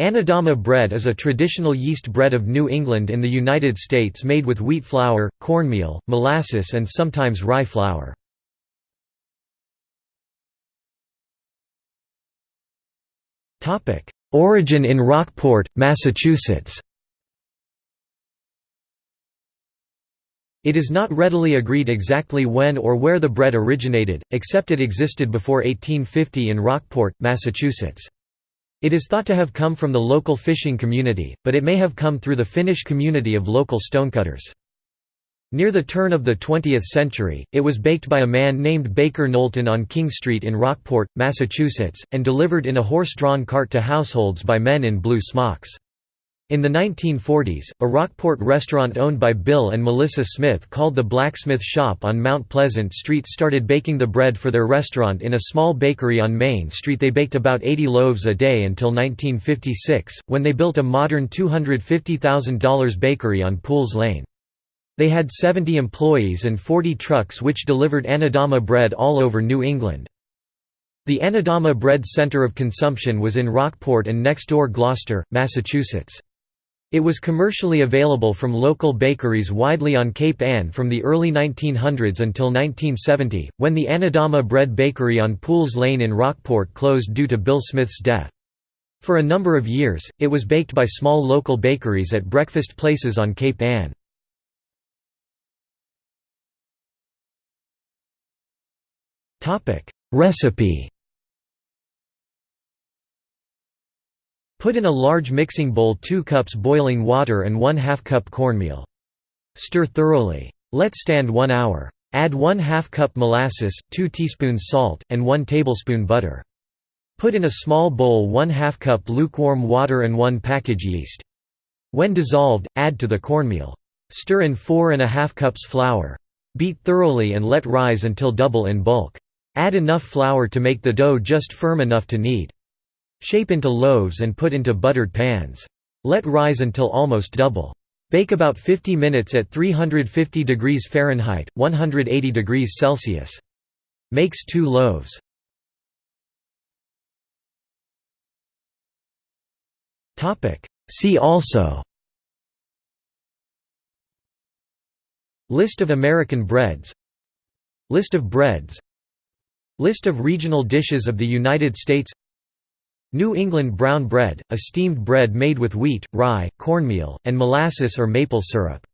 Anadama bread is a traditional yeast bread of New England in the United States made with wheat flour, cornmeal, molasses and sometimes rye flour. Origin in Rockport, Massachusetts It is not readily agreed exactly when or where the bread originated, except it existed before 1850 in Rockport, Massachusetts. It is thought to have come from the local fishing community, but it may have come through the Finnish community of local stonecutters. Near the turn of the 20th century, it was baked by a man named Baker Knowlton on King Street in Rockport, Massachusetts, and delivered in a horse-drawn cart to households by men in blue smocks. In the 1940s, a Rockport restaurant owned by Bill and Melissa Smith called the Blacksmith Shop on Mount Pleasant Street started baking the bread for their restaurant in a small bakery on Main Street. They baked about 80 loaves a day until 1956, when they built a modern $250,000 bakery on Pools Lane. They had 70 employees and 40 trucks which delivered Anadama bread all over New England. The Anadama Bread Center of Consumption was in Rockport and next door Gloucester, Massachusetts. It was commercially available from local bakeries widely on Cape Ann from the early 1900s until 1970, when the Anadama Bread Bakery on Pools Lane in Rockport closed due to Bill Smith's death. For a number of years, it was baked by small local bakeries at breakfast places on Cape Ann. Recipe Put in a large mixing bowl 2 cups boiling water and 1 2 cup cornmeal. Stir thoroughly. Let stand 1 hour. Add 1 2 cup molasses, 2 teaspoons salt, and 1 tablespoon butter. Put in a small bowl 1 2 cup lukewarm water and 1 package yeast. When dissolved, add to the cornmeal. Stir in 4 and a cups flour. Beat thoroughly and let rise until double in bulk. Add enough flour to make the dough just firm enough to knead. Shape into loaves and put into buttered pans. Let rise until almost double. Bake about 50 minutes at 350 degrees Fahrenheit, 180 degrees Celsius. Makes two loaves. See also List of American breads List of breads List of regional dishes of the United States New England brown bread, a steamed bread made with wheat, rye, cornmeal, and molasses or maple syrup.